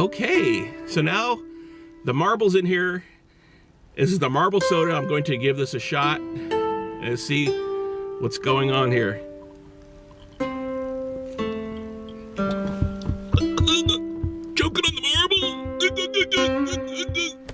Okay, so now the marble's in here. This is the marble soda. I'm going to give this a shot and see what's going on here. Choking on the marble.